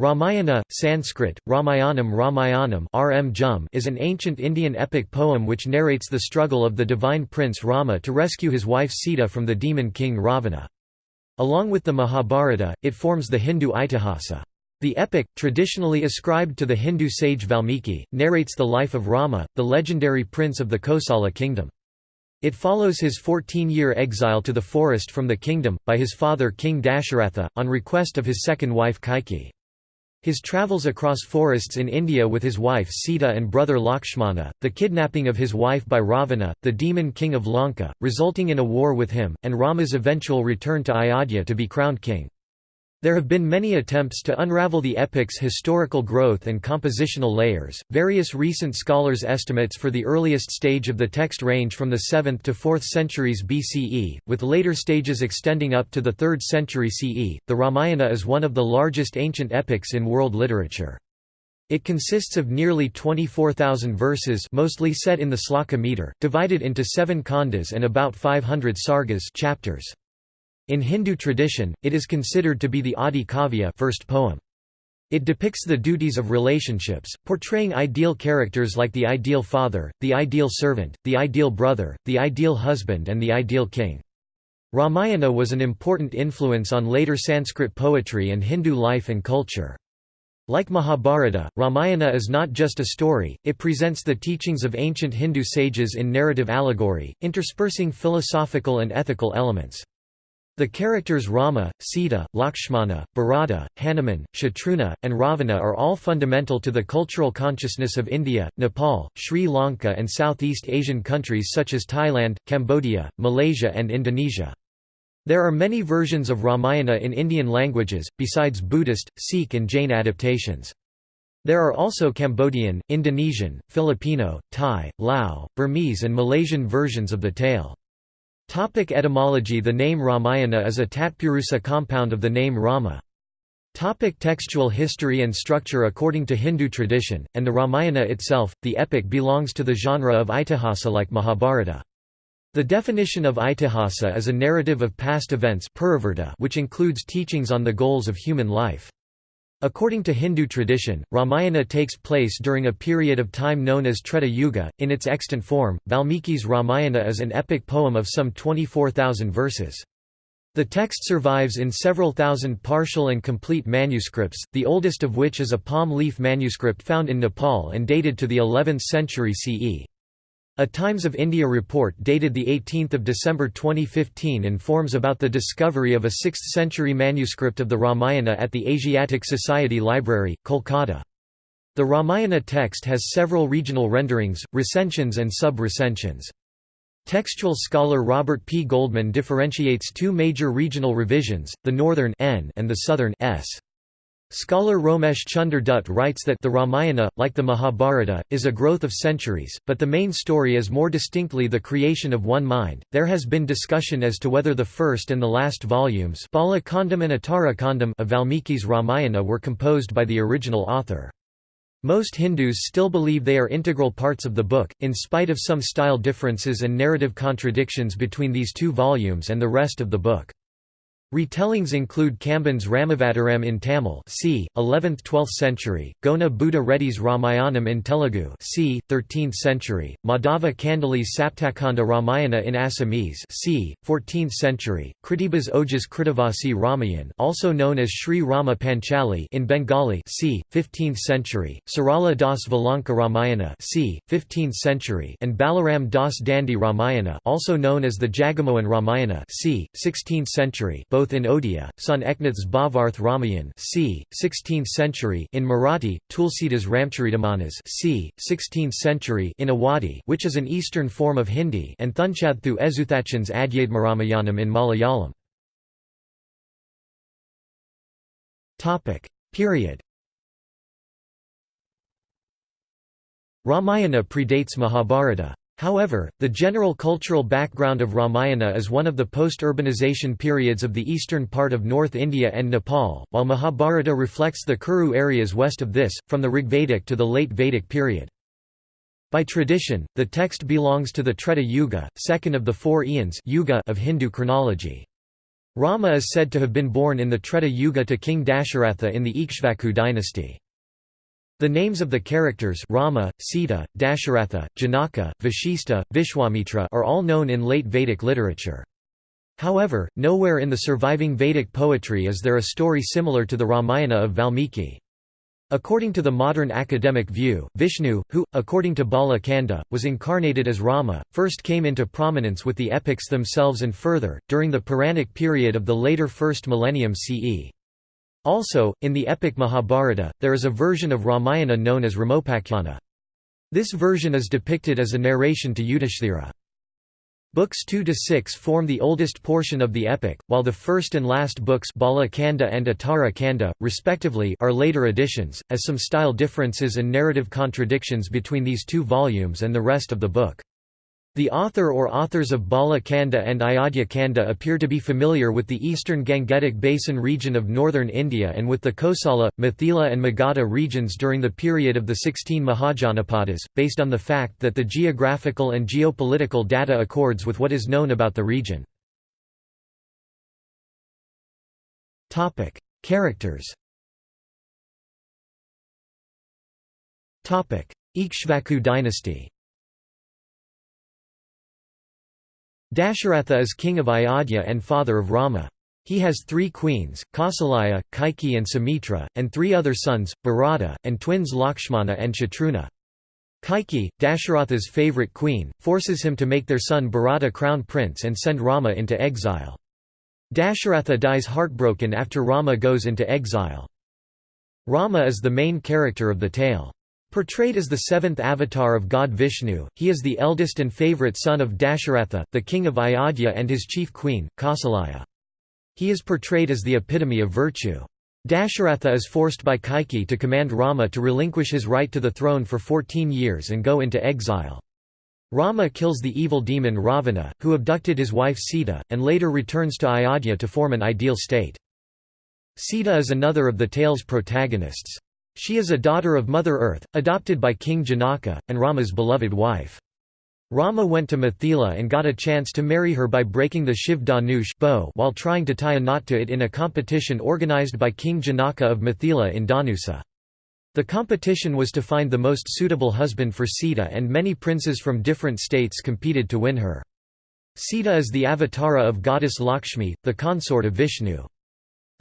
Ramayana, Sanskrit, Ramayanam Ramayanam RM is an ancient Indian epic poem which narrates the struggle of the divine prince Rama to rescue his wife Sita from the demon king Ravana. Along with the Mahabharata, it forms the Hindu Itihasa. The epic, traditionally ascribed to the Hindu sage Valmiki, narrates the life of Rama, the legendary prince of the Kosala kingdom. It follows his 14-year exile to the forest from the kingdom, by his father King Dasharatha, on request of his second wife Kaikeyi. His travels across forests in India with his wife Sita and brother Lakshmana, the kidnapping of his wife by Ravana, the demon king of Lanka, resulting in a war with him, and Rama's eventual return to Ayodhya to be crowned king. There have been many attempts to unravel the epic's historical growth and compositional layers. Various recent scholars' estimates for the earliest stage of the text range from the 7th to 4th centuries BCE, with later stages extending up to the 3rd century CE. The Ramayana is one of the largest ancient epics in world literature. It consists of nearly 24,000 verses mostly set in the sloka meter, divided into seven khandas and about 500 sargas chapters. In Hindu tradition, it is considered to be the Adi Kavya first poem. It depicts the duties of relationships, portraying ideal characters like the ideal father, the ideal servant, the ideal brother, the ideal husband and the ideal king. Ramayana was an important influence on later Sanskrit poetry and Hindu life and culture. Like Mahabharata, Ramayana is not just a story, it presents the teachings of ancient Hindu sages in narrative allegory, interspersing philosophical and ethical elements. The characters Rama, Sita, Lakshmana, Bharata, Hanuman, Shatrughna, and Ravana are all fundamental to the cultural consciousness of India, Nepal, Sri Lanka and Southeast Asian countries such as Thailand, Cambodia, Malaysia and Indonesia. There are many versions of Ramayana in Indian languages, besides Buddhist, Sikh and Jain adaptations. There are also Cambodian, Indonesian, Filipino, Thai, Lao, Burmese and Malaysian versions of the tale. Topic etymology The name Ramayana is a Tatpurusa compound of the name Rama. Topic textual history and structure According to Hindu tradition, and the Ramayana itself, the epic belongs to the genre of Itihasa like Mahabharata. The definition of Itihasa is a narrative of past events which includes teachings on the goals of human life. According to Hindu tradition, Ramayana takes place during a period of time known as Treta Yuga. In its extant form, Valmiki's Ramayana is an epic poem of some 24,000 verses. The text survives in several thousand partial and complete manuscripts, the oldest of which is a palm leaf manuscript found in Nepal and dated to the 11th century CE. A Times of India report dated 18 December 2015 informs about the discovery of a 6th-century manuscript of the Ramayana at the Asiatic Society Library, Kolkata. The Ramayana text has several regional renderings, recensions and sub-recensions. Textual scholar Robert P. Goldman differentiates two major regional revisions, the northern N and the southern S. Scholar Romesh Chunder Dutt writes that the Ramayana, like the Mahabharata, is a growth of centuries, but the main story is more distinctly the creation of one mind. There has been discussion as to whether the first and the last volumes and Kandam of Valmiki's Ramayana were composed by the original author. Most Hindus still believe they are integral parts of the book, in spite of some style differences and narrative contradictions between these two volumes and the rest of the book. Retellings include Kamban's Ramavataram in Tamil c. 11th–12th century, Gona Buddha Reddy's Ramayanam in Telugu c. 13th century, Madhava Kandali's Saptakanda Ramayana in Assamese c. 14th century, Kritibas Ojha's Krittivasi Ramayan also known as Sri Rama Panchali in Bengali c. 15th century, Sarala Das Valanka Ramayana c. 15th century and Balaram Das Dandi Ramayana also known as the Jagamohan Ramayana c. 16th century both both in Odia, Son Eknath's Bhavarth Ramayan c. 16th century in Marathi, Tulsidas Ramcharitamanas c. 16th century in Awadhi which is an eastern form of Hindi and Thunchadthu Ezuthachan's Adhyadmaramayanam in Malayalam. Period Ramayana predates Mahabharata. However, the general cultural background of Ramayana is one of the post-urbanization periods of the eastern part of North India and Nepal, while Mahabharata reflects the Kuru areas west of this, from the Rigvedic to the late Vedic period. By tradition, the text belongs to the Treta Yuga, second of the four eons of Hindu chronology. Rama is said to have been born in the Treta Yuga to King Dasharatha in the Ikshvaku dynasty. The names of the characters Rama, Sita, Dasharatha, Janaka, Vashista, Vishwamitra are all known in late Vedic literature. However, nowhere in the surviving Vedic poetry is there a story similar to the Ramayana of Valmiki. According to the modern academic view, Vishnu, who, according to Bala Kanda, was incarnated as Rama, first came into prominence with the epics themselves and further, during the Puranic period of the later first millennium CE. Also, in the epic Mahabharata, there is a version of Ramayana known as Ramopakyana. This version is depicted as a narration to Yudhishthira. Books 2 to 6 form the oldest portion of the epic, while the first and last books Bala Kanda and Uttara Kanda, respectively, are later additions, as some style differences and narrative contradictions between these two volumes and the rest of the book. The author or authors of Bala Kanda and Ayodhya Kanda appear to be familiar with the eastern Gangetic Basin region of northern India and with the Kosala, Mithila and Magadha regions during the period of the 16 Mahajanapadas, based on the fact that the geographical and geopolitical data accords with what is known about the region. Characters Ikshvaku dynasty Dasharatha is king of Ayodhya and father of Rama. He has three queens, Kausalya, Kaikeyi and Sumitra, and three other sons, Bharata, and twins Lakshmana and Shatrughna. Kaikeyi, Dasharatha's favorite queen, forces him to make their son Bharata crown prince and send Rama into exile. Dasharatha dies heartbroken after Rama goes into exile. Rama is the main character of the tale. Portrayed as the seventh avatar of god Vishnu, he is the eldest and favorite son of Dasharatha, the king of Ayodhya and his chief queen, Kausalya. He is portrayed as the epitome of virtue. Dasharatha is forced by Kaikeyi to command Rama to relinquish his right to the throne for 14 years and go into exile. Rama kills the evil demon Ravana, who abducted his wife Sita, and later returns to Ayodhya to form an ideal state. Sita is another of the tale's protagonists. She is a daughter of Mother Earth, adopted by King Janaka, and Rama's beloved wife. Rama went to Mithila and got a chance to marry her by breaking the Shiv Dhanush bow while trying to tie a knot to it in a competition organized by King Janaka of Mithila in Dhanusa. The competition was to find the most suitable husband for Sita and many princes from different states competed to win her. Sita is the avatara of goddess Lakshmi, the consort of Vishnu.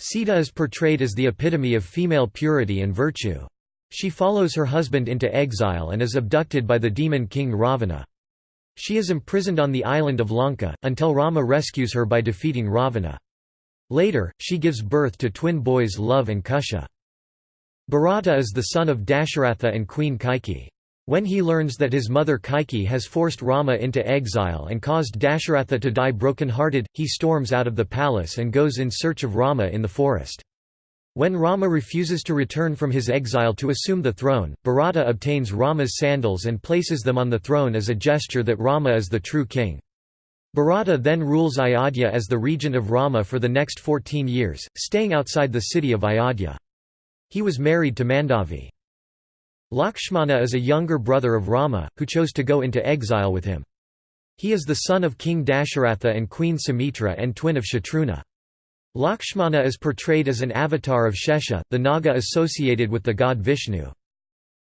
Sita is portrayed as the epitome of female purity and virtue. She follows her husband into exile and is abducted by the demon king Ravana. She is imprisoned on the island of Lanka, until Rama rescues her by defeating Ravana. Later, she gives birth to twin boys Lava and Kusha. Bharata is the son of Dasharatha and Queen Kaikeyi. When he learns that his mother Kaikeyi has forced Rama into exile and caused Dasharatha to die broken-hearted, he storms out of the palace and goes in search of Rama in the forest. When Rama refuses to return from his exile to assume the throne, Bharata obtains Rama's sandals and places them on the throne as a gesture that Rama is the true king. Bharata then rules Ayodhya as the regent of Rama for the next 14 years, staying outside the city of Ayodhya. He was married to Mandavi. Lakshmana is a younger brother of Rama, who chose to go into exile with him. He is the son of King Dasharatha and Queen Sumitra and twin of Shatrughna. Lakshmana is portrayed as an avatar of Shesha, the Naga associated with the god Vishnu.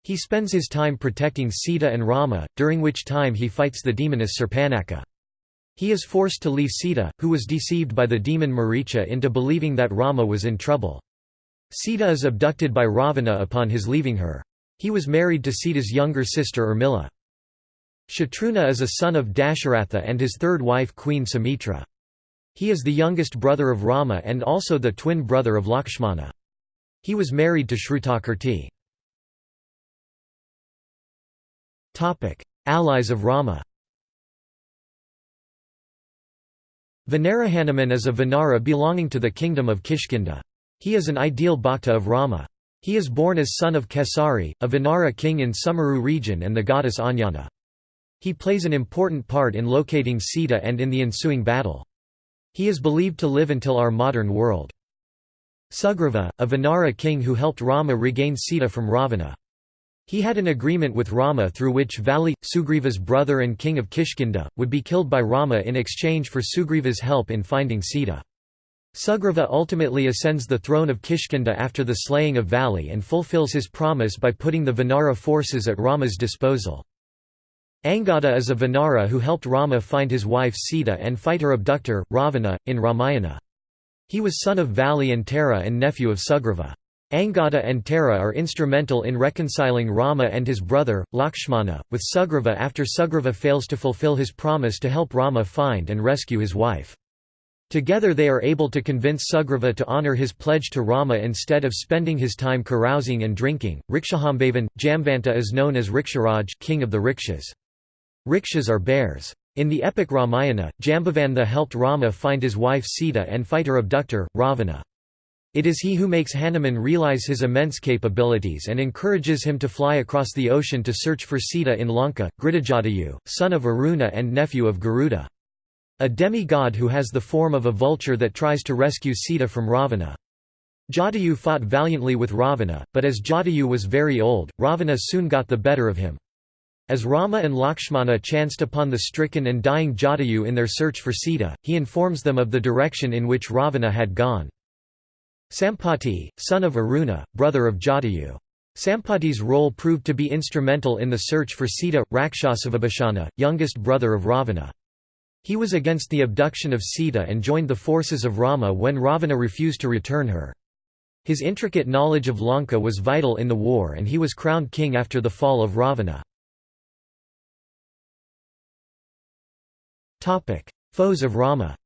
He spends his time protecting Sita and Rama, during which time he fights the demoness Surpanaka. He is forced to leave Sita, who was deceived by the demon Maricha into believing that Rama was in trouble. Sita is abducted by Ravana upon his leaving her. He was married to Sita's younger sister Urmila. Shatrughna is a son of Dasharatha and his third wife Queen Sumitra. He is the youngest brother of Rama and also the twin brother of Lakshmana. He was married to Shrutakirti. Allies of Rama Vanarahanuman is a Vanara belonging to the kingdom of Kishkinda. He is an ideal bhakta of Rama. He is born as son of Kesari, a Vanara king in Sumeru region and the goddess Anjana. He plays an important part in locating Sita and in the ensuing battle. He is believed to live until our modern world. Sugriva, a Vanara king who helped Rama regain Sita from Ravana. He had an agreement with Rama through which Vali, Sugriva's brother and king of Kishkinda, would be killed by Rama in exchange for Sugriva's help in finding Sita. Sugriva ultimately ascends the throne of Kishkinda after the slaying of Vali and fulfills his promise by putting the Vanara forces at Rama's disposal. Angada is a Vanara who helped Rama find his wife Sita and fight her abductor, Ravana, in Ramayana. He was son of Vali and Tara and nephew of Sugriva. Angada and Tara are instrumental in reconciling Rama and his brother, Lakshmana, with Sugriva after Sugriva fails to fulfill his promise to help Rama find and rescue his wife. Together they are able to convince Sugriva to honor his pledge to Rama instead of spending his time carousing and drinking. Rikshahambhavan, Jamvanta is known as Riksharaj king of the rikshas. Rikshas are bears. In the epic Ramayana, Jambavantha helped Rama find his wife Sita and fight her abductor, Ravana. It is he who makes Hanuman realize his immense capabilities and encourages him to fly across the ocean to search for Sita in Lanka, Gridajatayu, son of Aruna and nephew of Garuda. A demi-god who has the form of a vulture that tries to rescue Sita from Ravana. Jatayu fought valiantly with Ravana, but as Jatayu was very old, Ravana soon got the better of him. As Rama and Lakshmana chanced upon the stricken and dying Jatayu in their search for Sita, he informs them of the direction in which Ravana had gone. Sampati, son of Aruna, brother of Jatayu. Sampati's role proved to be instrumental in the search for Sita, Rakshasavibhishana, youngest brother of Ravana. He was against the abduction of Sita and joined the forces of Rama when Ravana refused to return her. His intricate knowledge of Lanka was vital in the war and he was crowned king after the fall of Ravana. Foes of Rama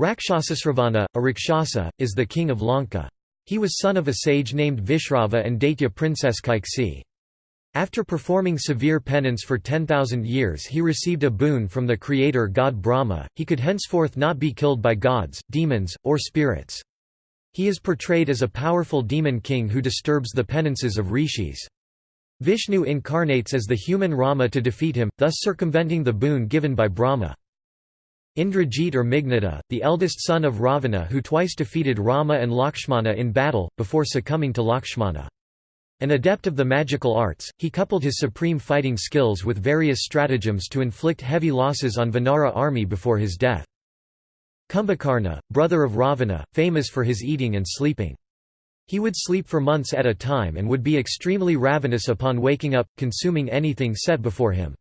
Rakshasasravana, a Rakshasa, is the king of Lanka. He was son of a sage named Vishrava and Daitya princess Kaikeyi. After performing severe penance for 10,000 years he received a boon from the creator god Brahma, he could henceforth not be killed by gods, demons, or spirits. He is portrayed as a powerful demon king who disturbs the penances of rishis. Vishnu incarnates as the human Rama to defeat him, thus circumventing the boon given by Brahma. Indrajit or Meghnada, the eldest son of Ravana who twice defeated Rama and Lakshmana in battle, before succumbing to Lakshmana. An adept of the magical arts, he coupled his supreme fighting skills with various stratagems to inflict heavy losses on Vanara army before his death. Kumbhakarna, brother of Ravana, famous for his eating and sleeping. He would sleep for months at a time and would be extremely ravenous upon waking up, consuming anything set before him.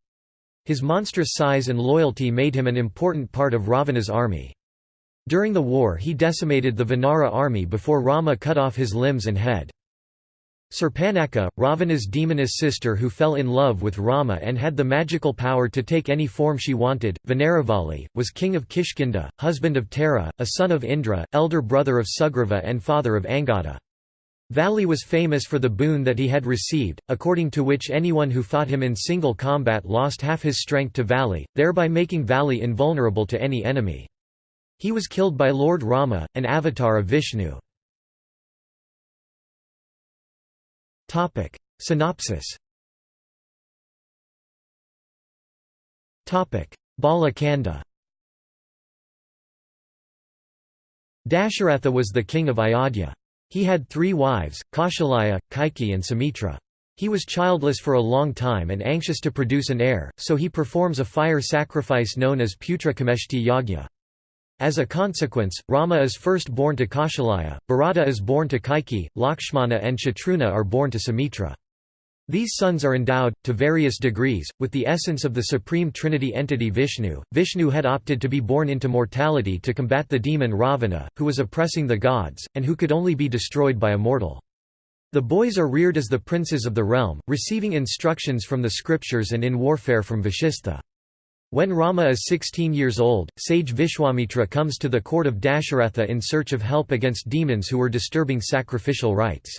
His monstrous size and loyalty made him an important part of Ravana's army. During the war he decimated the Vanara army before Rama cut off his limbs and head. Surpanaka, Ravana's demoness sister who fell in love with Rama and had the magical power to take any form she wanted, Vanaravali, was king of Kishkinda, husband of Tara, a son of Indra, elder brother of Sugriva and father of Angada. Vali was famous for the boon that he had received, according to which anyone who fought him in single combat lost half his strength to Vali, thereby making Vali invulnerable to any enemy. He was killed by Lord Rama, an avatar of Vishnu. Topic Synopsis Topic Bala Kanda Dasharatha was the king of Ayodhya. He had three wives, Kausalya, Kaikeyi and Sumitra. He was childless for a long time and anxious to produce an heir, so he performs a fire sacrifice known as Putra Kameshti Yagya. As a consequence, Rama is first born to Kausalya, Bharata is born to Kaikeyi, Lakshmana and Shatrughna are born to Sumitra. These sons are endowed, to various degrees, with the essence of the Supreme Trinity entity Vishnu. Vishnu had opted to be born into mortality to combat the demon Ravana, who was oppressing the gods, and who could only be destroyed by a mortal. The boys are reared as the princes of the realm, receiving instructions from the scriptures and in warfare from Vashistha. When Rama is 16 years old, sage Vishwamitra comes to the court of Dasharatha in search of help against demons who were disturbing sacrificial rites.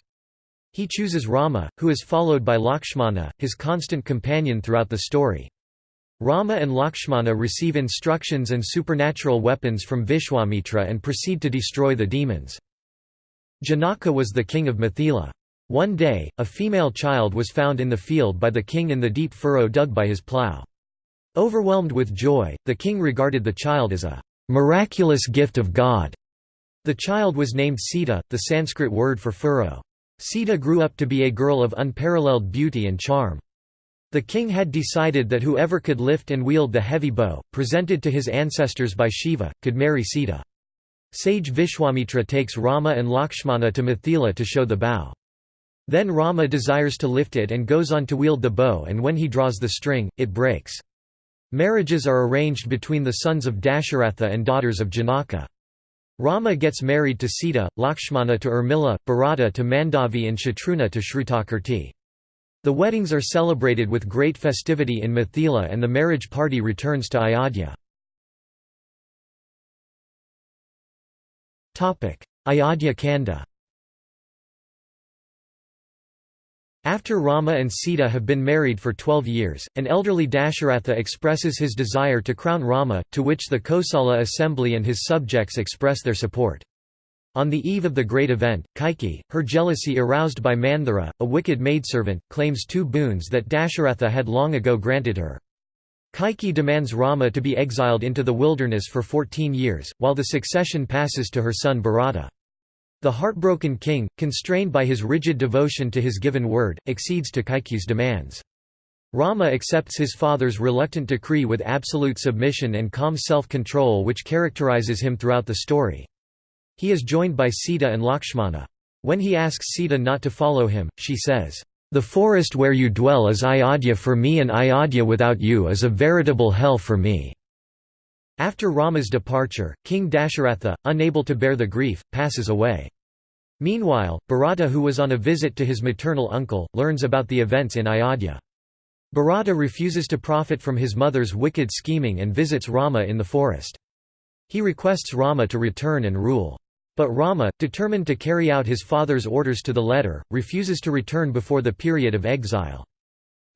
He chooses Rama, who is followed by Lakshmana, his constant companion throughout the story. Rama and Lakshmana receive instructions and supernatural weapons from Vishwamitra and proceed to destroy the demons. Janaka was the king of Mithila. One day, a female child was found in the field by the king in the deep furrow dug by his plough. Overwhelmed with joy, the king regarded the child as a miraculous gift of God. The child was named Sita, the Sanskrit word for furrow. Sita grew up to be a girl of unparalleled beauty and charm. The king had decided that whoever could lift and wield the heavy bow, presented to his ancestors by Shiva, could marry Sita. Sage Vishwamitra takes Rama and Lakshmana to Mithila to show the bow. Then Rama desires to lift it and goes on to wield the bow and when he draws the string, it breaks. Marriages are arranged between the sons of Dasharatha and daughters of Janaka. Rama gets married to Sita, Lakshmana to Urmila, Bharata to Mandavi and Shatrughna to Shrutakirti. The weddings are celebrated with great festivity in Mithila and the marriage party returns to Ayodhya. Ayodhya Kanda After Rama and Sita have been married for twelve years, an elderly Dasharatha expresses his desire to crown Rama, to which the Kosala assembly and his subjects express their support. On the eve of the great event, Kaikeyi, her jealousy aroused by Manthara, a wicked maidservant, claims two boons that Dasharatha had long ago granted her. Kaikeyi demands Rama to be exiled into the wilderness for 14 years, while the succession passes to her son Bharata. The heartbroken king, constrained by his rigid devotion to his given word, accedes to Kaikeyi's demands. Rama accepts his father's reluctant decree with absolute submission and calm self-control which characterizes him throughout the story. He is joined by Sita and Lakshmana. When he asks Sita not to follow him, she says, "'The forest where you dwell is Ayodhya for me and Ayodhya without you is a veritable hell for me.' After Rama's departure, King Dasharatha, unable to bear the grief, passes away. Meanwhile, Bharata who was on a visit to his maternal uncle, learns about the events in Ayodhya. Bharata refuses to profit from his mother's wicked scheming and visits Rama in the forest. He requests Rama to return and rule. But Rama, determined to carry out his father's orders to the letter, refuses to return before the period of exile.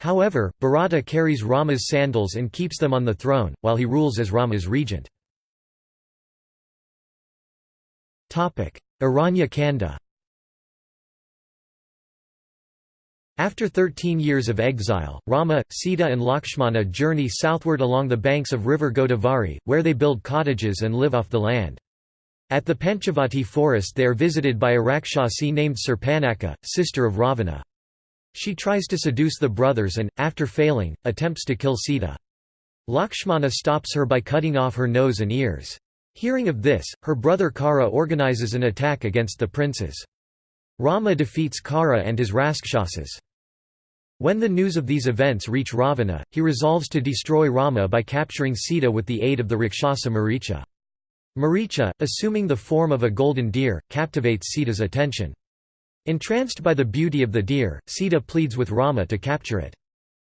However, Bharata carries Rama's sandals and keeps them on the throne, while he rules as Rama's regent. Aranya Kanda After 13 years of exile, Rama, Sita and Lakshmana journey southward along the banks of river Godavari, where they build cottages and live off the land. At the Panchavati forest they are visited by a Rakshasi named Surpanaka, sister of Ravana. She tries to seduce the brothers and, after failing, attempts to kill Sita. Lakshmana stops her by cutting off her nose and ears. Hearing of this, her brother Kara organizes an attack against the princes. Rama defeats Kara and his Rakshasas. When the news of these events reach Ravana, he resolves to destroy Rama by capturing Sita with the aid of the Rakshasa Maricha. Maricha, assuming the form of a golden deer, captivates Sita's attention. Entranced by the beauty of the deer, Sita pleads with Rama to capture it.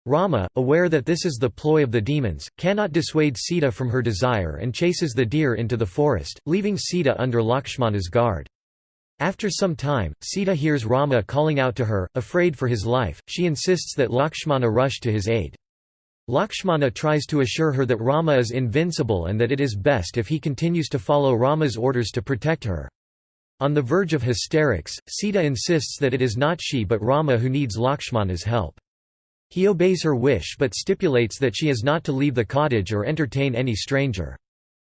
Rama, aware that this is the ploy of the demons, cannot dissuade Sita from her desire and chases the deer into the forest, leaving Sita under Lakshmana's guard. After some time, Sita hears Rama calling out to her, afraid for his life, she insists that Lakshmana rush to his aid. Lakshmana tries to assure her that Rama is invincible and that it is best if he continues to follow Rama's orders to protect her. On the verge of hysterics, Sita insists that it is not she but Rama who needs Lakshmana's help. He obeys her wish but stipulates that she is not to leave the cottage or entertain any stranger.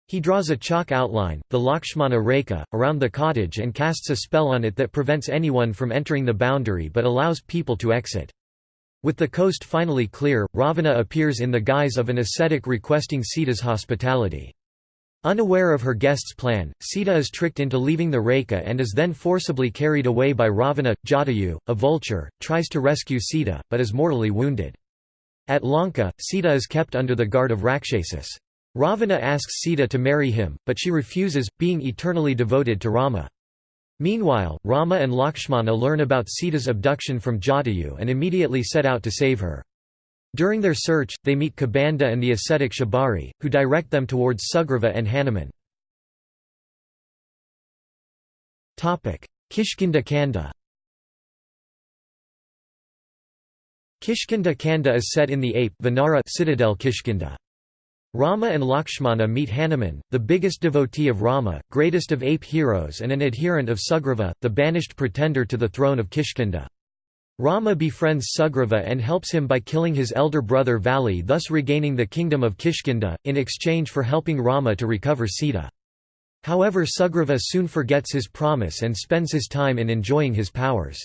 He draws a chalk outline, the Lakshmana Rekha, around the cottage and casts a spell on it that prevents anyone from entering the boundary but allows people to exit. With the coast finally clear, Ravana appears in the guise of an ascetic requesting Sita's hospitality. Unaware of her guest's plan, Sita is tricked into leaving the Rekha and is then forcibly carried away by Ravana. Jatayu, a vulture, tries to rescue Sita, but is mortally wounded. At Lanka, Sita is kept under the guard of Rakshasas. Ravana asks Sita to marry him, but she refuses, being eternally devoted to Rama. Meanwhile, Rama and Lakshmana learn about Sita's abduction from Jatayu and immediately set out to save her. During their search, they meet Kabanda and the ascetic Shabari, who direct them towards Sugriva and Hanuman. Kishkinda Kanda Kishkinda Kanda is set in the ape Vanara citadel Kishkinda. Rama and Lakshmana meet Hanuman, the biggest devotee of Rama, greatest of ape heroes and an adherent of Sugriva, the banished pretender to the throne of Kishkinda. Rama befriends Sugriva and helps him by killing his elder brother Vali thus regaining the kingdom of Kishkinda, in exchange for helping Rama to recover Sita. However Sugriva soon forgets his promise and spends his time in enjoying his powers.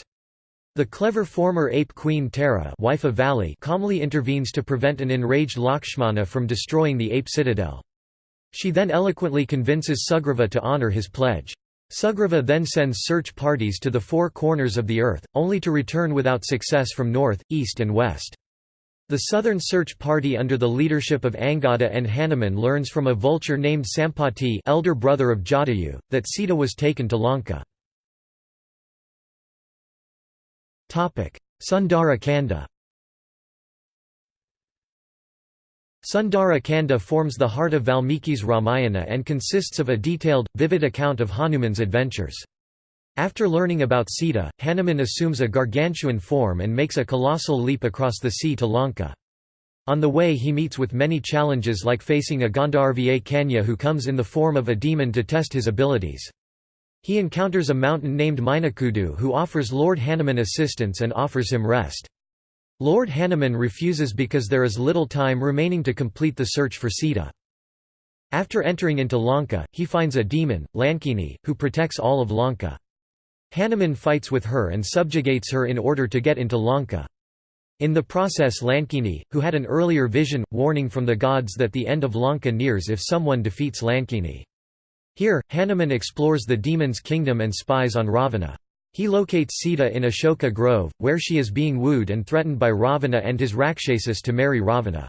The clever former ape queen Tara wife of Vali calmly intervenes to prevent an enraged Lakshmana from destroying the ape citadel. She then eloquently convinces Sugriva to honor his pledge. Sugriva then sends search parties to the four corners of the earth, only to return without success from north, east and west. The southern search party under the leadership of Angada and Hanuman learns from a vulture named Sampati elder brother of Jatayu, that Sita was taken to Lanka. Sundara Kanda Sundara Kanda forms the heart of Valmiki's Ramayana and consists of a detailed, vivid account of Hanuman's adventures. After learning about Sita, Hanuman assumes a gargantuan form and makes a colossal leap across the sea to Lanka. On the way he meets with many challenges like facing a Gandharva Kanya who comes in the form of a demon to test his abilities. He encounters a mountain named Minakudu who offers Lord Hanuman assistance and offers him rest. Lord Hanuman refuses because there is little time remaining to complete the search for Sita. After entering into Lanka, he finds a demon, Lankini, who protects all of Lanka. Hanuman fights with her and subjugates her in order to get into Lanka. In the process Lankini, who had an earlier vision, warning from the gods that the end of Lanka nears if someone defeats Lankini. Here, Hanuman explores the demon's kingdom and spies on Ravana. He locates Sita in Ashoka Grove, where she is being wooed and threatened by Ravana and his Rakshasas to marry Ravana.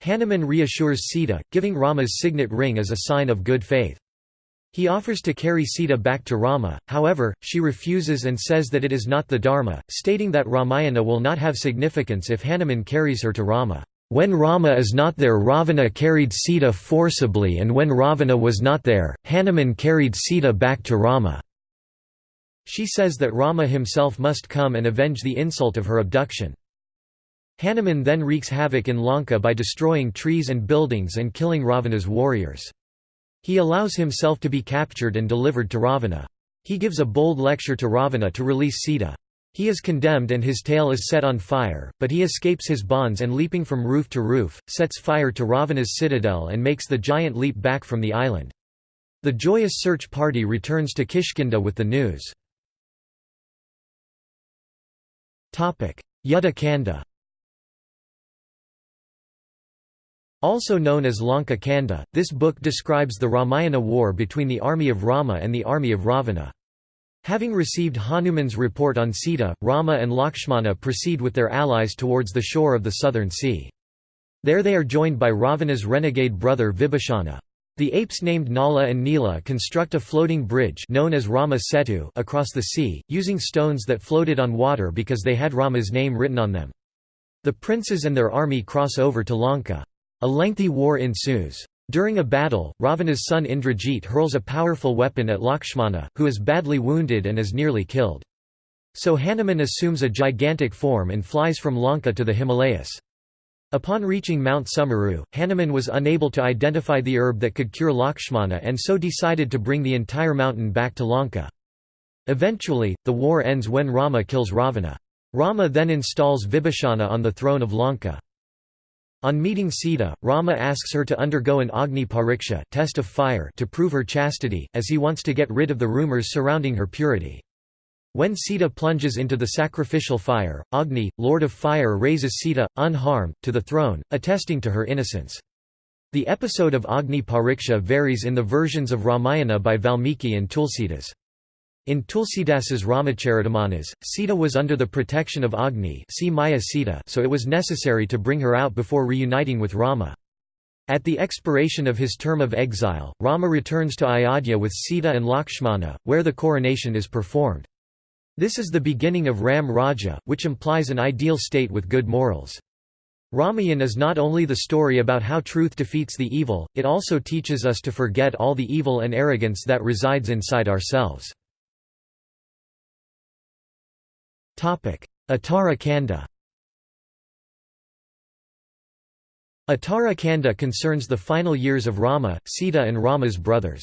Hanuman reassures Sita, giving Rama's signet ring as a sign of good faith. He offers to carry Sita back to Rama, however, she refuses and says that it is not the Dharma, stating that Ramayana will not have significance if Hanuman carries her to Rama. When Rama is not there Ravana carried Sita forcibly and when Ravana was not there, Hanuman carried Sita back to Rama. She says that Rama himself must come and avenge the insult of her abduction. Hanuman then wreaks havoc in Lanka by destroying trees and buildings and killing Ravana's warriors. He allows himself to be captured and delivered to Ravana. He gives a bold lecture to Ravana to release Sita. He is condemned and his tail is set on fire, but he escapes his bonds and leaping from roof to roof, sets fire to Ravana's citadel and makes the giant leap back from the island. The joyous search party returns to Kishkinda with the news. Kanda Also known as Lanka Kanda, this book describes the Ramayana war between the army of Rama and the army of Ravana. Having received Hanuman's report on Sita, Rama and Lakshmana proceed with their allies towards the shore of the southern sea. There they are joined by Ravana's renegade brother Vibhishana. The apes named Nala and Nila construct a floating bridge known as Rama Setu across the sea, using stones that floated on water because they had Rama's name written on them. The princes and their army cross over to Lanka. A lengthy war ensues. During a battle, Ravana's son Indrajit hurls a powerful weapon at Lakshmana, who is badly wounded and is nearly killed. So Hanuman assumes a gigantic form and flies from Lanka to the Himalayas. Upon reaching Mount Sumeru, Hanuman was unable to identify the herb that could cure Lakshmana and so decided to bring the entire mountain back to Lanka. Eventually, the war ends when Rama kills Ravana. Rama then installs Vibhishana on the throne of Lanka. On meeting Sita, Rama asks her to undergo an Agni Pariksha test of fire to prove her chastity, as he wants to get rid of the rumors surrounding her purity. When Sita plunges into the sacrificial fire, Agni, Lord of Fire raises Sita, unharmed, to the throne, attesting to her innocence. The episode of Agni Pariksha varies in the versions of Ramayana by Valmiki and Tulsidas. In Tulsidasa's Ramacharitamanas, Sita was under the protection of Agni see Maya Sita so it was necessary to bring her out before reuniting with Rama. At the expiration of his term of exile, Rama returns to Ayodhya with Sita and Lakshmana, where the coronation is performed. This is the beginning of Ram Raja, which implies an ideal state with good morals. Ramayan is not only the story about how truth defeats the evil, it also teaches us to forget all the evil and arrogance that resides inside ourselves. Uttara Kanda Uttara Kanda concerns the final years of Rama, Sita and Rama's brothers.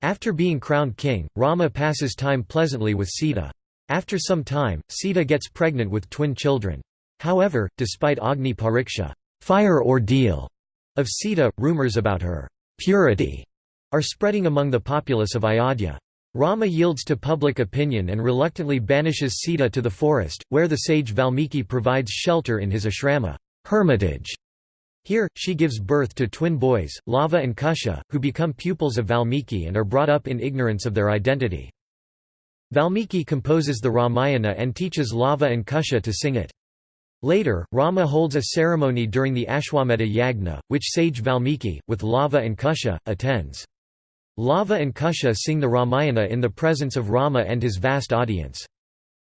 After being crowned king, Rama passes time pleasantly with Sita. After some time, Sita gets pregnant with twin children. However, despite Agni Pariksha fire ordeal of Sita, rumors about her purity are spreading among the populace of Ayodhya. Rama yields to public opinion and reluctantly banishes Sita to the forest, where the sage Valmiki provides shelter in his ashrama hermitage. Here, she gives birth to twin boys, Lava and Kusha, who become pupils of Valmiki and are brought up in ignorance of their identity. Valmiki composes the Ramayana and teaches Lava and Kusha to sing it. Later, Rama holds a ceremony during the Ashwamedha Yagna, which sage Valmiki, with Lava and Kusha, attends. Lava and Kusha sing the Ramayana in the presence of Rama and his vast audience.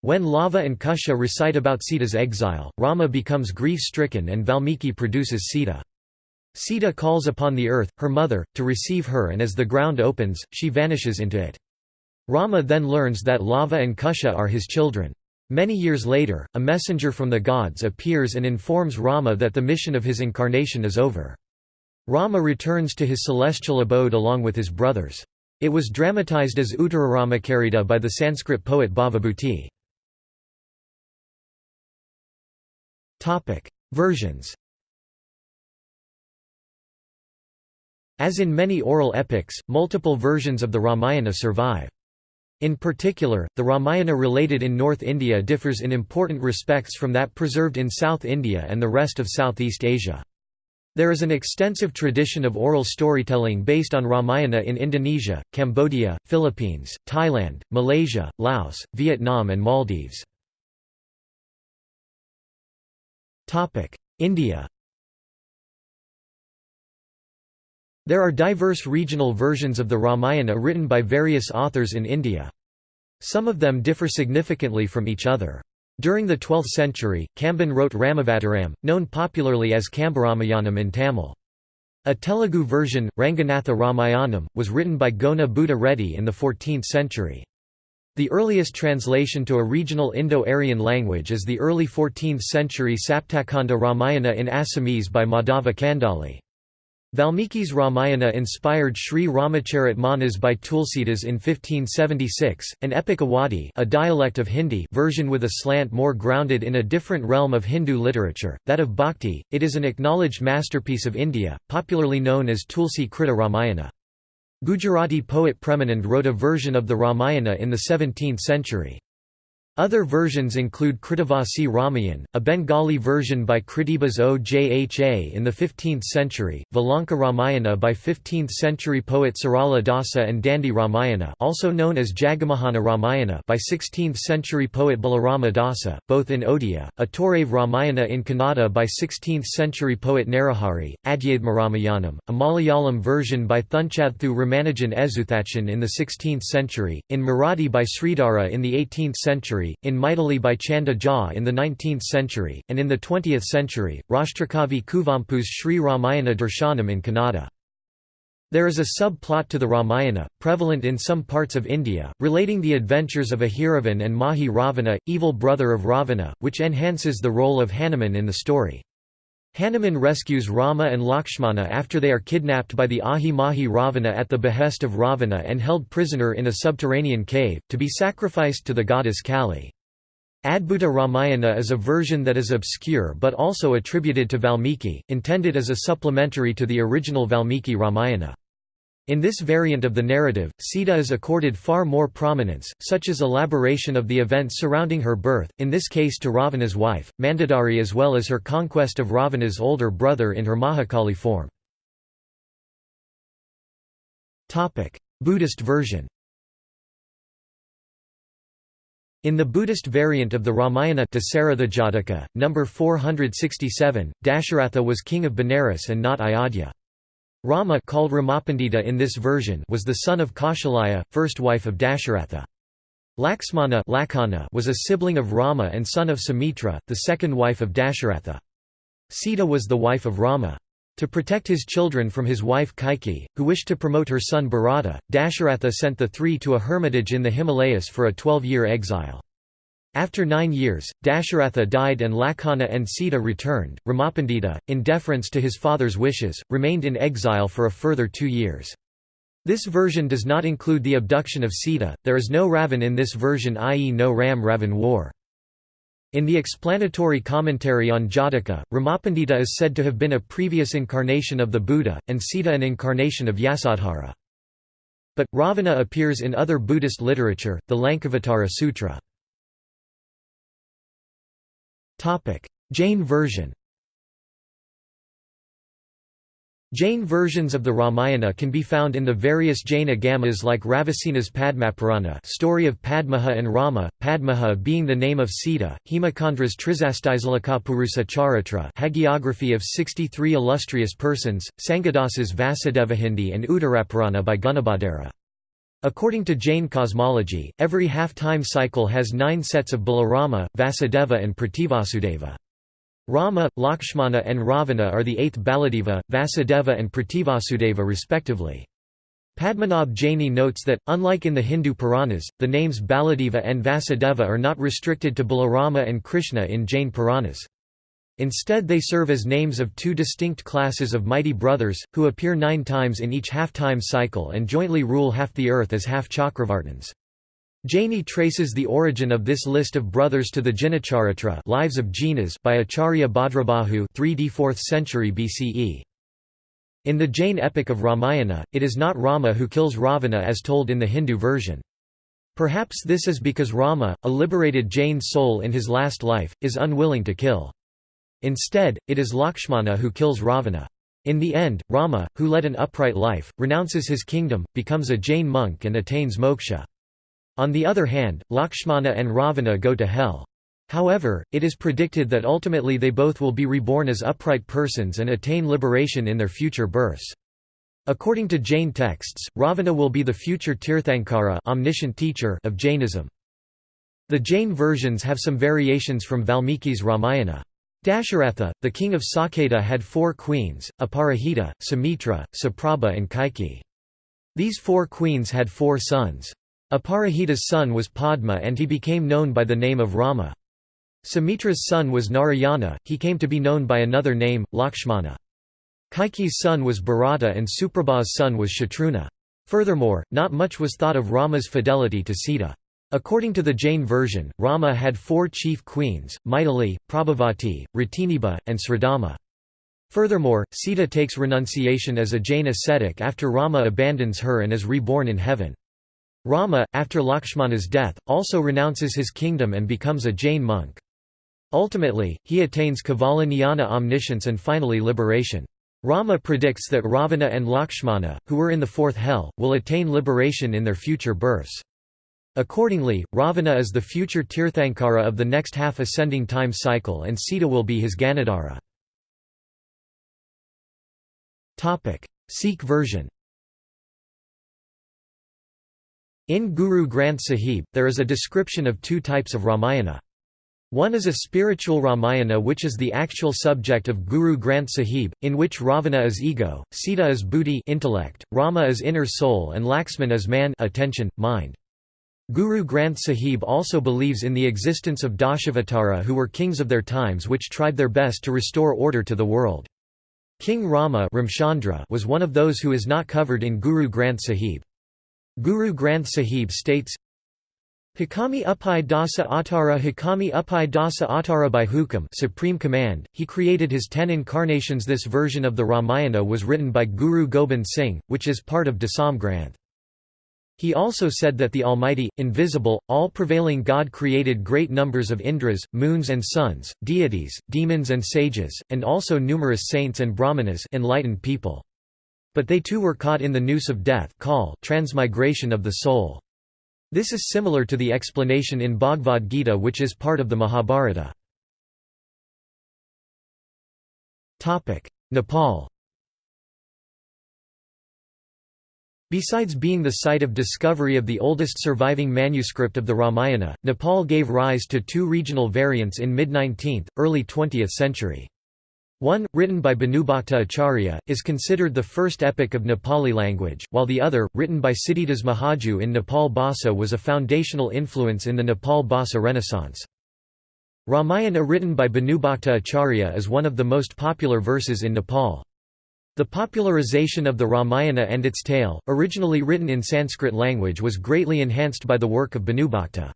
When Lava and Kusha recite about Sita's exile, Rama becomes grief-stricken and Valmiki produces Sita. Sita calls upon the earth, her mother, to receive her and as the ground opens, she vanishes into it. Rama then learns that Lava and Kusha are his children. Many years later, a messenger from the gods appears and informs Rama that the mission of his incarnation is over. Rama returns to his celestial abode along with his brothers. It was dramatized as Uttararamakarita by the Sanskrit poet Bhavabhuti. Versions As in many oral epics, multiple versions of the Ramayana survive. In particular, the Ramayana related in North India differs in important respects from that preserved in South India and the rest of Southeast Asia. There is an extensive tradition of oral storytelling based on Ramayana in Indonesia, Cambodia, Philippines, Thailand, Malaysia, Laos, Vietnam and Maldives. India There are diverse regional versions of the Ramayana written by various authors in India. Some of them differ significantly from each other. During the 12th century, Kamban wrote Ramavataram, known popularly as Kambaramayanam in Tamil. A Telugu version, Ranganatha Ramayanam, was written by Gona Buddha Reddy in the 14th century. The earliest translation to a regional Indo-Aryan language is the early 14th century Saptakanda Ramayana in Assamese by Madhava Kandali. Valmiki's Ramayana inspired Sri Ramacharit Manas by Tulsidas in 1576, an epic Awadhi a dialect of Hindi version with a slant more grounded in a different realm of Hindu literature, that of Bhakti. It is an acknowledged masterpiece of India, popularly known as Tulsi Krita Ramayana. Gujarati poet Premanand wrote a version of the Ramayana in the 17th century. Other versions include Krittivasi Ramayan, a Bengali version by Kritibas Ojha in the 15th century, Valanka Ramayana by 15th-century poet Sarala Dasa and Dandi Ramayana also known as Jagamohana Ramayana by 16th-century poet Balarama Dasa, both in Odia, a Torave Ramayana in Kannada by 16th-century poet Narahari, Adhyadhma Ramayanam, a Malayalam version by Thunchadthu Ramanujan Ezuthachan in the 16th century, in Marathi by Sridhara in the 18th century, in Maithili by Chanda Jha in the 19th century, and in the 20th century, Rashtrakavi Kuvempu's Sri Ramayana Darshanam in Kannada. There is a sub-plot to the Ramayana, prevalent in some parts of India, relating the adventures of Ahiravan and Mahi Ravana, evil brother of Ravana, which enhances the role of Hanuman in the story. Hanuman rescues Rama and Lakshmana after they are kidnapped by the Ahi Mahi Ravana at the behest of Ravana and held prisoner in a subterranean cave, to be sacrificed to the goddess Kali. Adbhuta Ramayana is a version that is obscure but also attributed to Valmiki, intended as a supplementary to the original Valmiki Ramayana. In this variant of the narrative, Sita is accorded far more prominence, such as elaboration of the events surrounding her birth, in this case to Ravana's wife, Mandodari as well as her conquest of Ravana's older brother in her Mahakali form. Buddhist version in the Buddhist variant of the Ramayana Dasaratha number 467, Dasharatha was king of Benares and not Ayodhya. Rama called Ramapandita in this version was the son of Kaushalaya, first wife of Dasharatha. Laxmana was a sibling of Rama and son of Sumitra, the second wife of Dasharatha. Sita was the wife of Rama. To protect his children from his wife Kaikeyi, who wished to promote her son Bharata, Dasharatha sent the three to a hermitage in the Himalayas for a twelve-year exile. After nine years, Dasharatha died and Lakhana and Sita returned. Ramapandita, in deference to his father's wishes, remained in exile for a further two years. This version does not include the abduction of Sita, there is no Ravan in this version i.e. no Ram-Ravan war. In the explanatory commentary on Jataka, Ramapandita is said to have been a previous incarnation of the Buddha, and Sita an incarnation of Yasodhara. But, Ravana appears in other Buddhist literature, the Lankavatara Sutra. Jain version Jain versions of the Ramayana can be found in the various Jain agamas like Ravisena's Padmapurana story of Padmaha and Rama, Padmaha being the name of Sita, Hemachandra's Trisasthisalakapurusa Charitra hagiography of 63 illustrious persons, Sangadasa's Vasudevahindi and Uttarapurana by Gunabhadra. According to Jain cosmology, every half-time cycle has nine sets of Balarama, Vasudeva and Prativasudeva. Rama, Lakshmana and Ravana are the eighth Baladeva, Vasudeva and Prativasudeva respectively. Padmanabh Jaini notes that, unlike in the Hindu Puranas, the names Baladeva and Vasudeva are not restricted to Balarama and Krishna in Jain Puranas. Instead they serve as names of two distinct classes of mighty brothers, who appear nine times in each half-time cycle and jointly rule half the earth as half-Chakravartins. Jaini traces the origin of this list of brothers to the Jinacharitra Lives of Jinas by Acharya Bhadrabahu 3d 4th century BCE. In the Jain epic of Ramayana, it is not Rama who kills Ravana as told in the Hindu version. Perhaps this is because Rama, a liberated Jain soul in his last life, is unwilling to kill. Instead, it is Lakshmana who kills Ravana. In the end, Rama, who led an upright life, renounces his kingdom, becomes a Jain monk and attains moksha. On the other hand, Lakshmana and Ravana go to hell. However, it is predicted that ultimately they both will be reborn as upright persons and attain liberation in their future births. According to Jain texts, Ravana will be the future Tirthankara omniscient teacher of Jainism. The Jain versions have some variations from Valmiki's Ramayana. Dasharatha, the king of Saketa had four queens, Aparajita, Sumitra, Suprabha and Kaikeyi. These four queens had four sons. Aparajita's son was Padma and he became known by the name of Rama. Sumitra's son was Narayana, he came to be known by another name, Lakshmana. Kaikeyi's son was Bharata and Suprabha's son was Shatrughna. Furthermore, not much was thought of Rama's fidelity to Sita. According to the Jain version, Rama had four chief queens, Maithili, Prabhavati, Ratiniba, and Sridhama. Furthermore, Sita takes renunciation as a Jain ascetic after Rama abandons her and is reborn in heaven. Rama, after Lakshmana's death, also renounces his kingdom and becomes a Jain monk. Ultimately, he attains Kevala Jnana omniscience and finally liberation. Rama predicts that Ravana and Lakshmana, who were in the fourth hell, will attain liberation in their future births. Accordingly, Ravana is the future Tirthankara of the next half-ascending time cycle and Sita will be his Ganadhara. Sikh version In Guru Granth Sahib, there is a description of two types of Ramayana. One is a spiritual Ramayana which is the actual subject of Guru Granth Sahib, in which Ravana is ego, Sita is buddhi intellect, Rama is inner soul and Laxman is man attention, mind. Guru Granth Sahib also believes in the existence of Dashavatara who were kings of their times which tried their best to restore order to the world. King Rama was one of those who is not covered in Guru Granth Sahib. Guru Granth Sahib states, Hakami Upai Dasa Atara Hakami Upai Dasa Atara by Hukam Supreme Command, he created his ten incarnations This version of the Ramayana was written by Guru Gobind Singh, which is part of Dasam Granth. He also said that the Almighty, invisible, all-prevailing God created great numbers of Indras, moons and suns, deities, demons and sages, and also numerous saints and brahmanas enlightened people. But they too were caught in the noose of death call transmigration of the soul. This is similar to the explanation in Bhagavad Gita which is part of the Mahabharata. Nepal Besides being the site of discovery of the oldest surviving manuscript of the Ramayana, Nepal gave rise to two regional variants in mid-19th, early 20th century. One, written by Bhanubhakta Acharya, is considered the first epic of Nepali language, while the other, written by Siddhidas Mahaju in Nepal Bhasa was a foundational influence in the Nepal Bhasa Renaissance. Ramayana written by Bhanubhakta Acharya is one of the most popular verses in Nepal. The popularization of the Ramayana and its tale, originally written in Sanskrit language was greatly enhanced by the work of Bhanubhakta.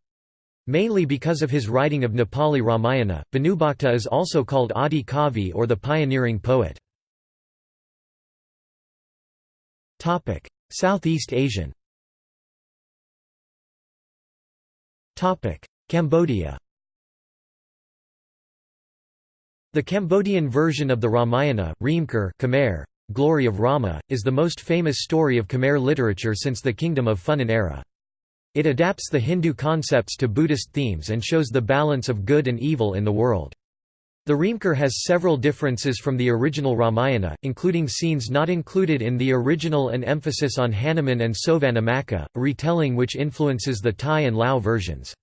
Mainly because of his writing of Nepali Ramayana, Bhanubhakta is also called Adi Kavi or the pioneering poet. Southeast Asian Cambodia The Cambodian version of the Ramayana, Khmer, Glory of Rama, is the most famous story of Khmer literature since the Kingdom of Funan era. It adapts the Hindu concepts to Buddhist themes and shows the balance of good and evil in the world. The Reamker has several differences from the original Ramayana, including scenes not included in the original and emphasis on Hanuman and Sovanamaka, a retelling which influences the Thai and Lao versions.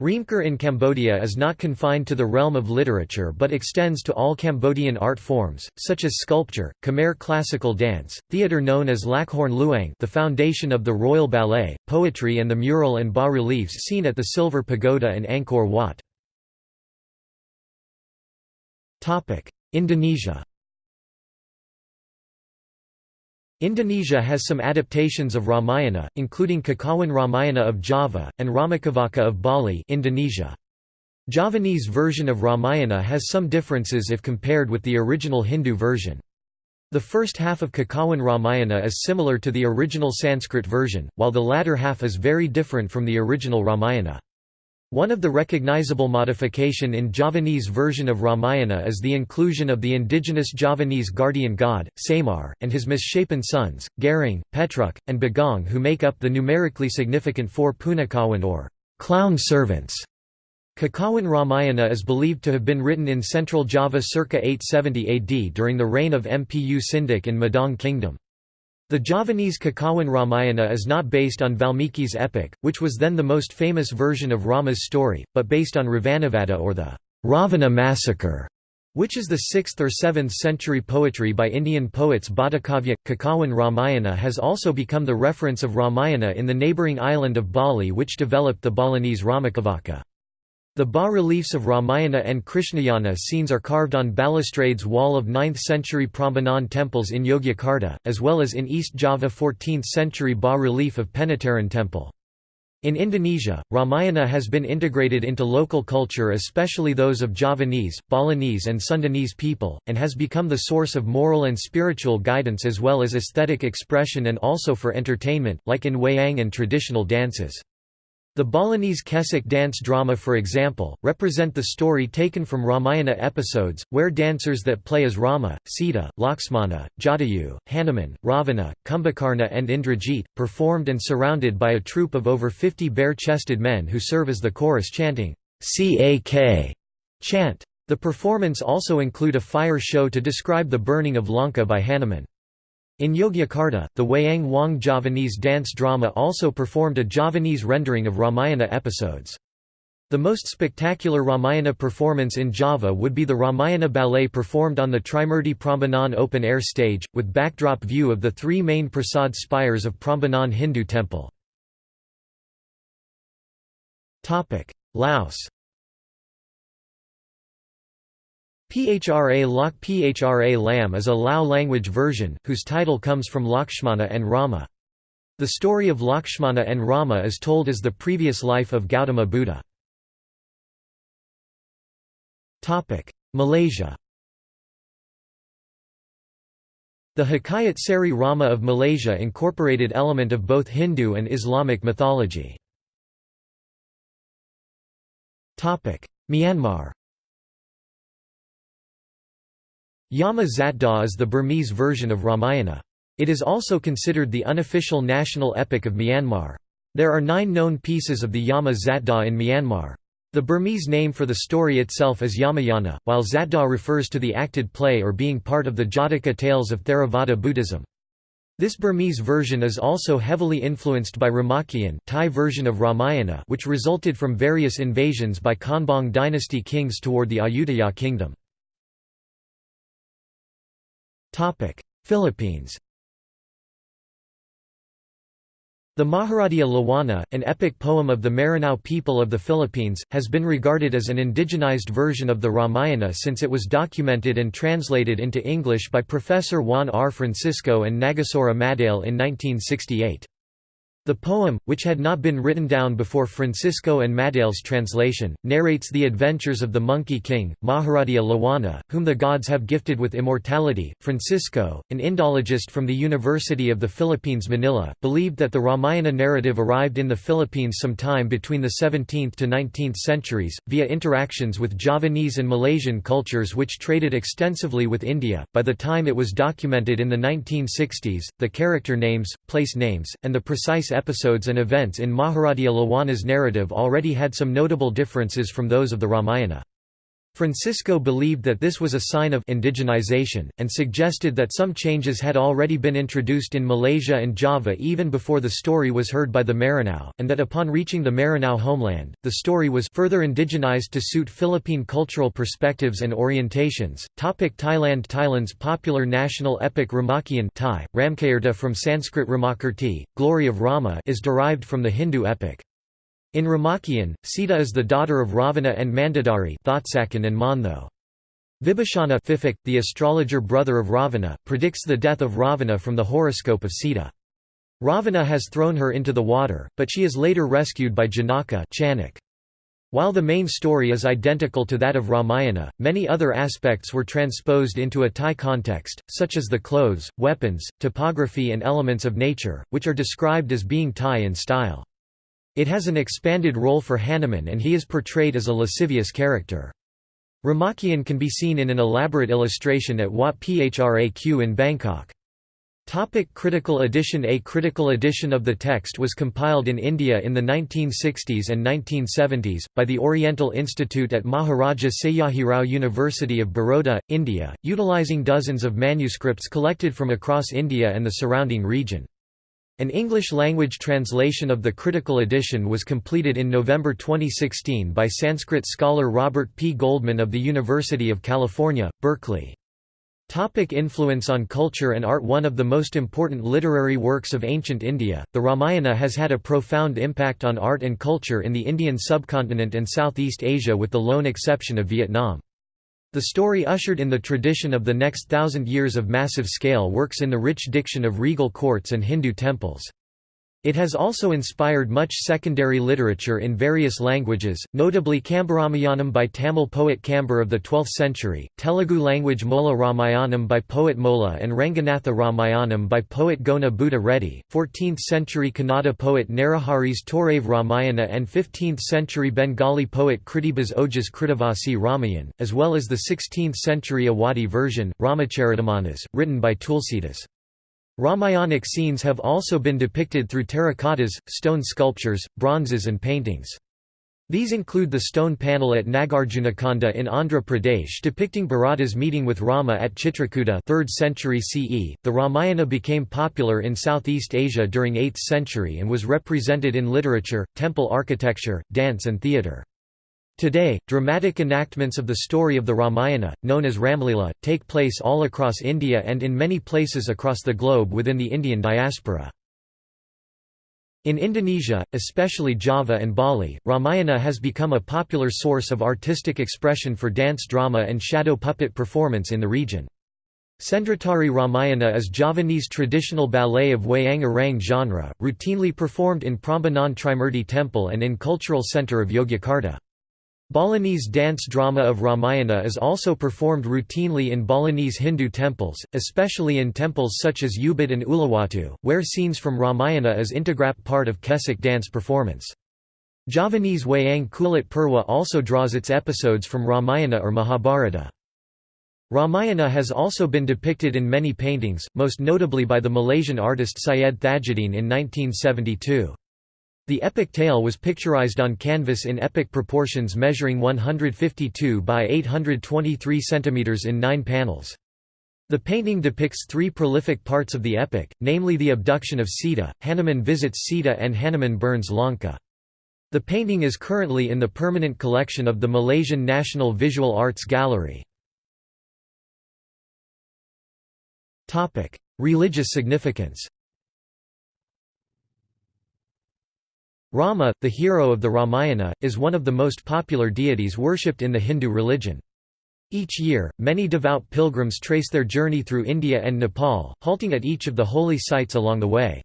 Reamker in Cambodia is not confined to the realm of literature but extends to all Cambodian art forms, such as sculpture, Khmer classical dance, theatre known as Lakhorn Luang the foundation of the Royal Ballet, poetry and the mural and bas-reliefs seen at the Silver Pagoda and Angkor Wat. Indonesia Indonesia has some adaptations of Ramayana, including Kakawin Ramayana of Java, and Ramakavaca of Bali Indonesia. Javanese version of Ramayana has some differences if compared with the original Hindu version. The first half of Kakawin Ramayana is similar to the original Sanskrit version, while the latter half is very different from the original Ramayana. One of the recognizable modification in Javanese version of Ramayana is the inclusion of the indigenous Javanese guardian god, Semar, and his misshapen sons, Garang, Petruk, and Bagong who make up the numerically significant four Punakawan or clown servants. Kakawin Ramayana is believed to have been written in central Java circa 870 AD during the reign of Mpu Sindok in Madang Kingdom. The Javanese Kakawin Ramayana is not based on Valmiki's epic, which was then the most famous version of Rama's story, but based on Ravanavada or the Ravana massacre, which is the 6th or 7th century poetry by Indian poets Bhattakavya. Kakawin Ramayana has also become the reference of Ramayana in the neighbouring island of Bali which developed the Balinese Ramakavaca. The bas-reliefs of Ramayana and Krishnayana scenes are carved on balustrades wall of 9th-century Prambanan temples in Yogyakarta, as well as in East Java 14th-century bas-relief of Penataran temple. In Indonesia, Ramayana has been integrated into local culture especially those of Javanese, Balinese and Sundanese people, and has become the source of moral and spiritual guidance as well as aesthetic expression and also for entertainment, like in wayang and traditional dances. The Balinese Kecak dance drama for example, represent the story taken from Ramayana episodes, where dancers that play as Rama, Sita, Lakshmana, Jatayu, Hanuman, Ravana, Kumbhakarna and Indrajit, performed and surrounded by a troupe of over 50 bare-chested men who serve as the chorus chanting, CAK chant. The performance also include a fire show to describe the burning of Lanka by Hanuman. In Yogyakarta, the Wayang Wong Javanese dance drama also performed a Javanese rendering of Ramayana episodes. The most spectacular Ramayana performance in Java would be the Ramayana ballet performed on the Trimurti Prambanan open-air stage, with backdrop view of the three main prasad spires of Prambanan Hindu temple. Laos Phra Lok Phra Lam is a Lao language version, whose title comes from Lakshmana and Rama. The story of Lakshmana and Rama is told as the previous life of Gautama Buddha. Malaysia The Hikayat Seri Rama of Malaysia incorporated element of both Hindu and Islamic mythology. Myanmar Yama Zatdaw is the Burmese version of Ramayana. It is also considered the unofficial national epic of Myanmar. There are nine known pieces of the Yama Zatdaw in Myanmar. The Burmese name for the story itself is Yamayana, while Zatdaw refers to the acted play or being part of the Jataka tales of Theravada Buddhism. This Burmese version is also heavily influenced by Ramakien Thai version of Ramayana which resulted from various invasions by Konbaung dynasty kings toward the Ayutthaya kingdom. Philippines The Maharadya Lawana, an epic poem of the Maranao people of the Philippines, has been regarded as an indigenized version of the Ramayana since it was documented and translated into English by Professor Juan R. Francisco and Nagasora Madale in 1968. The poem, which had not been written down before Francisco and Madale's translation, narrates the adventures of the Monkey King, Maharaja Lawana, whom the gods have gifted with immortality. Francisco, an Indologist from the University of the Philippines Manila, believed that the Ramayana narrative arrived in the Philippines sometime between the 17th to 19th centuries, via interactions with Javanese and Malaysian cultures which traded extensively with India. By the time it was documented in the 1960s, the character names, place names, and the precise episodes and events in Maharaja Lawana's narrative already had some notable differences from those of the Ramayana. Francisco believed that this was a sign of indigenization, and suggested that some changes had already been introduced in Malaysia and Java even before the story was heard by the Maranao, and that upon reaching the Maranao homeland, the story was further indigenized to suit Philippine cultural perspectives and orientations. Topic Thailand Thailand's popular national epic Ramakien Thai, Ramkayarta from Sanskrit Ramakirti, Glory of Rama is derived from the Hindu epic. In Ramakien, Sita is the daughter of Ravana and Mandodari and Mantho. Vibhishana Fifik, the astrologer brother of Ravana, predicts the death of Ravana from the horoscope of Sita. Ravana has thrown her into the water, but she is later rescued by Janaka Chanak. While the main story is identical to that of Ramayana, many other aspects were transposed into a Thai context, such as the clothes, weapons, topography and elements of nature, which are described as being Thai in style. It has an expanded role for Hanuman and he is portrayed as a lascivious character. Ramakien can be seen in an elaborate illustration at Wat Phra Kaew in Bangkok. Topic critical edition A critical edition of the text was compiled in India in the 1960s and 1970s, by the Oriental Institute at Maharaja Sayajirao University of Baroda, India, utilizing dozens of manuscripts collected from across India and the surrounding region. An English-language translation of the critical edition was completed in November 2016 by Sanskrit scholar Robert P. Goldman of the University of California, Berkeley. Topic influence on culture and art One of the most important literary works of ancient India, the Ramayana has had a profound impact on art and culture in the Indian subcontinent and Southeast Asia with the lone exception of Vietnam. The story ushered in the tradition of the next thousand years of massive-scale works in the rich diction of regal courts and Hindu temples. It has also inspired much secondary literature in various languages, notably Kambaramayanam by Tamil poet Kambar of the 12th century, Telugu language Molla Ramayanam by poet Molla and Ranganatha Ramayanam by poet Gona Buddha Reddy, 14th century Kannada poet Narahari's Torave Ramayana and 15th century Bengali poet Kritibas Ojha's Krittivasi Ramayan, as well as the 16th century Awadhi version, Ramacharitamanas, written by Tulsidas. Ramayanic scenes have also been depicted through terracottas, stone sculptures, bronzes and paintings. These include the stone panel at Nagarjunakonda in Andhra Pradesh depicting Bharata's meeting with Rama at Chitrakuta 3rd century CE. The Ramayana became popular in Southeast Asia during 8th century and was represented in literature, temple architecture, dance and theatre. Today, dramatic enactments of the story of the Ramayana, known as Ramlila, take place all across India and in many places across the globe within the Indian diaspora. In Indonesia, especially Java and Bali, Ramayana has become a popular source of artistic expression for dance drama and shadow puppet performance in the region. Sendratari Ramayana is Javanese traditional ballet of wayang orang genre, routinely performed in Prambanan Trimurti Temple and in Cultural Centre of Yogyakarta. Balinese dance drama of Ramayana is also performed routinely in Balinese Hindu temples, especially in temples such as Ubud and Uluwatu, where scenes from Ramayana is integrap part of Kecak dance performance. Javanese Wayang Kulit Purwa also draws its episodes from Ramayana or Mahabharata. Ramayana has also been depicted in many paintings, most notably by the Malaysian artist Syed Thajuddin in 1972. The epic tale was picturized on canvas in epic proportions measuring 152 by 823 cm in nine panels. The painting depicts three prolific parts of the epic, namely the abduction of Sita, Hanuman visits Sita and Hanuman burns Lanka. The painting is currently in the permanent collection of the Malaysian National Visual Arts Gallery. Religious significance Rama, the hero of the Ramayana, is one of the most popular deities worshipped in the Hindu religion. Each year, many devout pilgrims trace their journey through India and Nepal, halting at each of the holy sites along the way.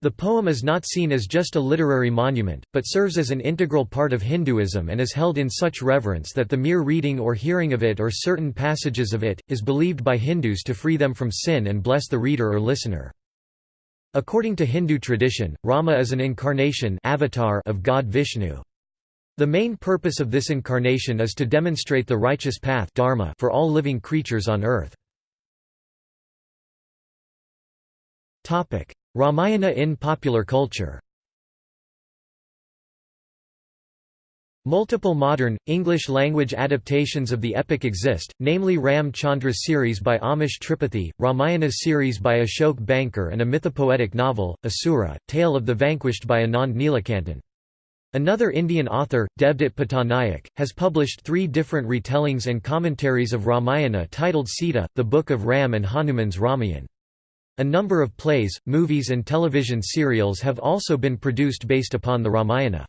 The poem is not seen as just a literary monument, but serves as an integral part of Hinduism and is held in such reverence that the mere reading or hearing of it or certain passages of it, is believed by Hindus to free them from sin and bless the reader or listener. According to Hindu tradition, Rama is an incarnation avatar of God Vishnu. The main purpose of this incarnation is to demonstrate the righteous path dharma for all living creatures on earth. Ramayana in popular culture Multiple modern, English-language adaptations of the epic exist, namely Ram Chandra's series by Amish Tripathi, Ramayana series by Ashok Banker and a mythopoetic novel, Asura, Tale of the Vanquished by Anand Neelakantan. Another Indian author, Devdutt Pattanaik, has published three different retellings and commentaries of Ramayana titled Sita, the Book of Ram and Hanuman's Ramayan. A number of plays, movies and television serials have also been produced based upon the Ramayana.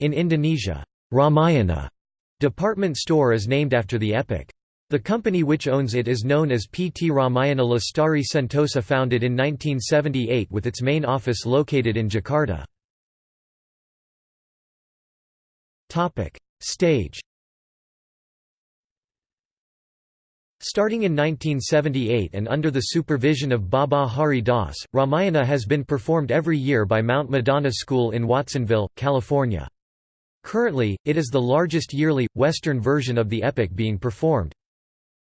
In Indonesia, Ramayana department store is named after the epic. The company which owns it is known as PT Ramayana Lestari Sentosa founded in 1978 with its main office located in Jakarta. Stage Starting in 1978 and under the supervision of Baba Hari Das, Ramayana has been performed every year by Mount Madonna School in Watsonville, California. Currently, it is the largest yearly, Western version of the epic being performed.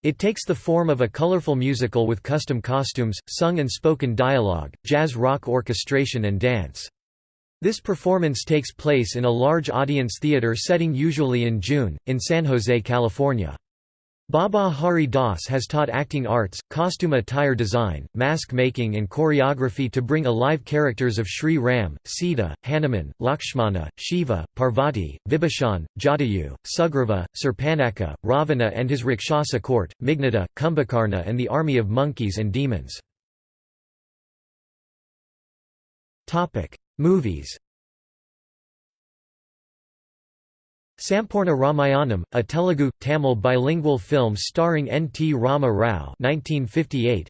It takes the form of a colorful musical with custom costumes, sung and spoken dialogue, jazz rock orchestration and dance. This performance takes place in a large audience theater setting usually in June, in San Jose, California. Baba Hari Das has taught acting arts, costume attire design, mask making and choreography to bring alive characters of Sri Ram, Sita, Hanuman, Lakshmana, Shiva, Parvati, Vibhishan, Jatayu, Sugriva, Surpanakha, Ravana and his Rakshasa court, Meghnada, Kumbhakarna and the army of monkeys and demons. Movies Sampurna Ramayanam, a Telugu, Tamil bilingual film starring N. T. Rama Rao 1958.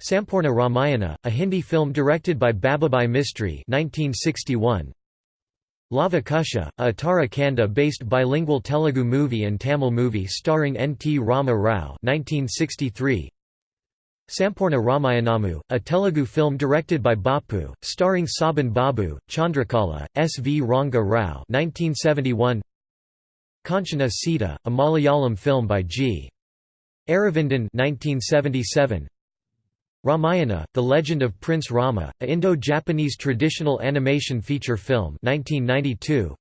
Sampurna Ramayana, a Hindi film directed by Babubhai Mistry 1961. Lava Kusha, a Uttara Kanda-based bilingual Telugu movie and Tamil movie starring N. T. Rama Rao 1963. Sampurna Ramayanamu, a Telugu film directed by Bapu, starring Sobhan Babu, Chandrakala, S. V. Ranga Rao 1971. Kanchana Sita, a Malayalam film by G. Aravindan 1977. Ramayana, The Legend of Prince Rama, a Indo-Japanese traditional animation feature film 1992.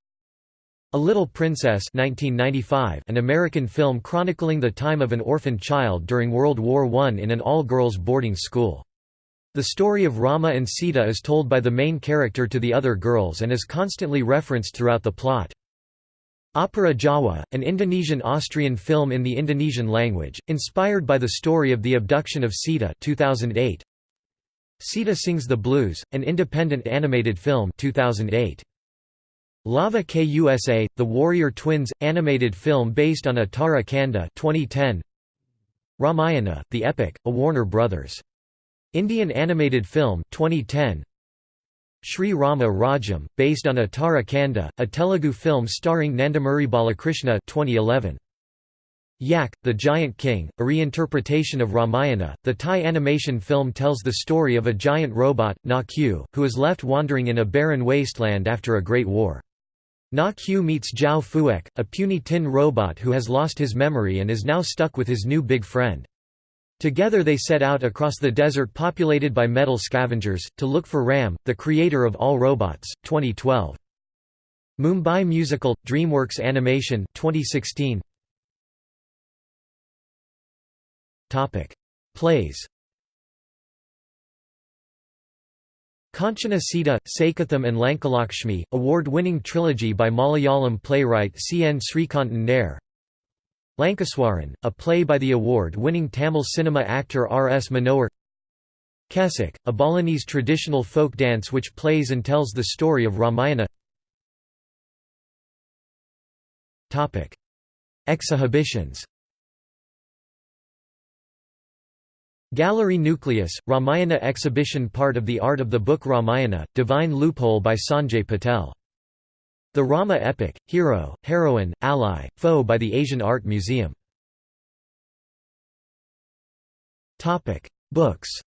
A Little Princess 1995, an American film chronicling the time of an orphaned child during World War I in an all-girls boarding school. The story of Rama and Sita is told by the main character to the other girls and is constantly referenced throughout the plot. Opera Jawa, an Indonesian-Austrian film in the Indonesian language, inspired by the story of the abduction of Sita 2008. Sita Sings the Blues, an independent animated film 2008. Lava KUSA, The Warrior Twins, animated film based on Uttara Kanda 2010. Ramayana, The Epic, a Warner Brothers. Indian animated film 2010. Sri Rama Rajyam, based on Uttara Kanda, a Telugu film starring Nandamuri Balakrishna 2011. Yak, the Giant King, a reinterpretation of Ramayana, the Thai animation film tells the story of a giant robot, Na Q, who is left wandering in a barren wasteland after a great war. Na Q meets Jiao Fuek, a puny tin robot who has lost his memory and is now stuck with his new big friend. Together they set out across the desert populated by metal scavengers, to look for Ram, the creator of all robots. 2012. Mumbai Musical, DreamWorks Animation 2016. Plays Kanchana Sita, Saketham and Lankalakshmi, award-winning trilogy by Malayalam playwright C. N. Srikantan Nair Lankeswaran, a play by the award-winning Tamil cinema actor R. S. Manohar Kecak, a Balinese traditional folk dance which plays and tells the story of Ramayana Exhibitions Gallery Nucleus, Ramayana exhibition part of the Art of the Book Ramayana, Divine Loophole by Sanjay Patel. The Rama Epic, Hero, Heroine, Ally, Foe by the Asian Art Museum. Books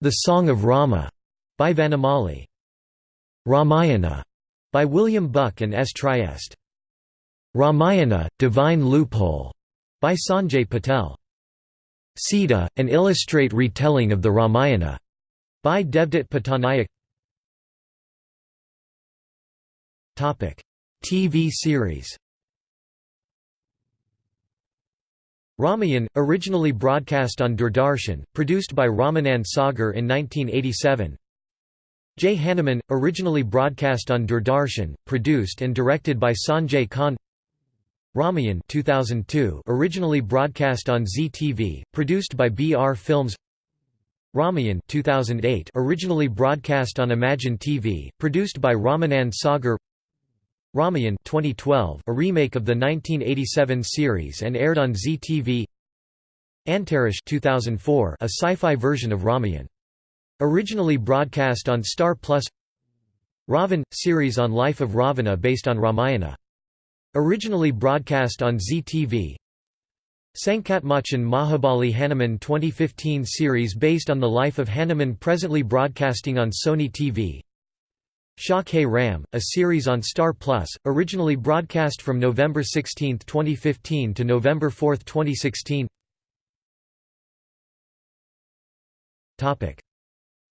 The Song of Rama, by Vanamali. Ramayana, by William Buck and S. Trieste. Ramayana, Divine Loophole, by Sanjay Patel. Sita, an illustrate retelling of the Ramayana, by Devdutt Pattanaik. Topic: TV series. Ramayan, originally broadcast on Doordarshan, produced by Ramanand Sagar in 1987. Jai Hanuman, originally broadcast on Doordarshan, produced and directed by Sanjay Khan. Ramayan 2002 originally broadcast on Zee TV, produced by BR Films. Ramayan 2008 originally broadcast on Imagine TV, produced by Ramanand Sagar. Ramayan 2012 a remake of the 1987 series and aired on Zee TV Antarish 2004 a sci-fi version of Ramayan. Originally broadcast on Star Plus. Ravan – series on life of Ravana based on Ramayana Originally broadcast on Zee TV Sankatmochan Mahabali Hanuman 2015 series based on the life of Hanuman presently broadcasting on Sony TV Siya Ke Ram, a series on Star Plus, originally broadcast from November 16, 2015 to November 4, 2016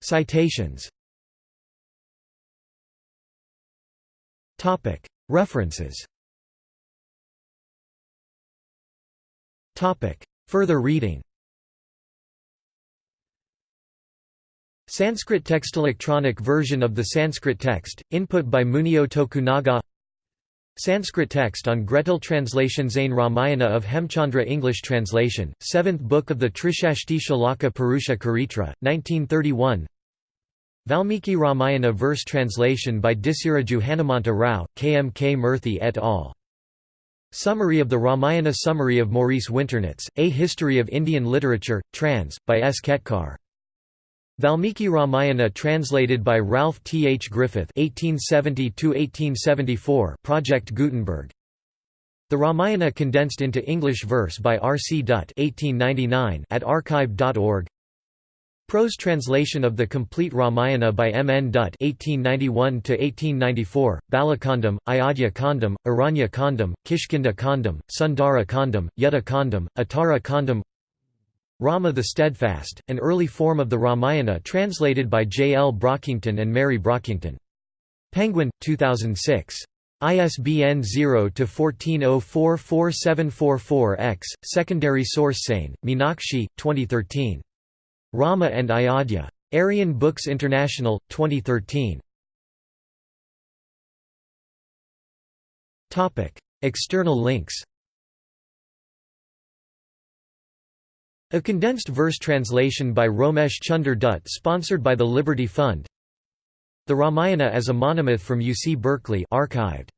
Citations. References Further reading Sanskrit text electronic version of the Sanskrit text, input by Munio Tokunaga Sanskrit text on GRETIL translation Jain Ramayana of Hemchandra English translation, 7th book of the Trishashti Shalaka Purusha Charitra, 1931 Valmiki Ramayana verse translation by Disiraju Hanumanta Rao, K. M. K. Murthy et al. Summary of the Ramayana Summary of Maurice Winternitz, A History of Indian Literature, trans. by S. Ketkar. Valmiki Ramayana translated by Ralph T. H. Griffith (1870–1874), Project Gutenberg. The Ramayana condensed into English verse by R. C. Dutt (1899) at archive.org. Prose translation of the complete Ramayana by M. N. Dutt (1891–1894), Balakandam, Ayodhya Kandam, Aranya Kandam, Kishkinda Kandam, Sundara Kandam, Yuddha Kandam, Uttara Kandam. Rama the Steadfast, an early form of the Ramayana translated by J. L. Brockington and Mary Brockington. Penguin, 2006. ISBN 0-14044744-X, secondary source Sane, Meenakshi, 2013. Rama and Ayodhya. Aryan Books International, 2013. External links A condensed verse translation by Romesh Chunder Dutt sponsored by the Liberty Fund The Ramayana as a monomyth from UC Berkeley archived